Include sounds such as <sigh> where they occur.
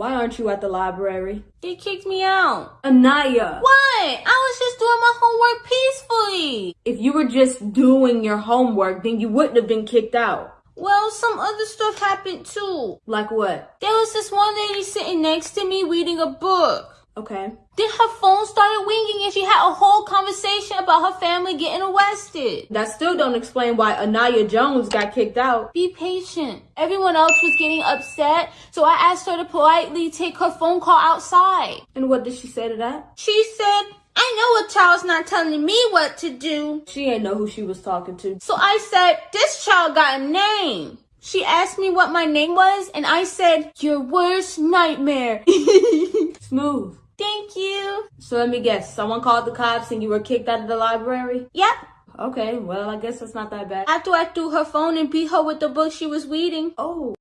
Why aren't you at the library? They kicked me out. Anaya, What? I was just doing my homework peacefully. if you were just doing your homework, then you wouldn't have been kicked out. Well, some other stuff happened too. Like what? There was this one lady sitting next to me reading a book. Okay. Then her phone started ringing and she had a whole conversation about her family getting arrested. That still don't explain why Anaya Jones got kicked out. Be patient. Everyone else was getting upset, so I asked her to politely take her phone call outside. And what did she say to that? She said, I know a child's not telling me what to do. She ain't know who she was talking to. So I said, this child got a name. She asked me what my name was, and I said, your worst nightmare. <laughs> Smooth. Thank you. So let me guess, someone called the cops and you were kicked out of the library? Yep. Okay, well, I guess that's not that bad. After I threw her phone and beat her with the book she was reading. Oh.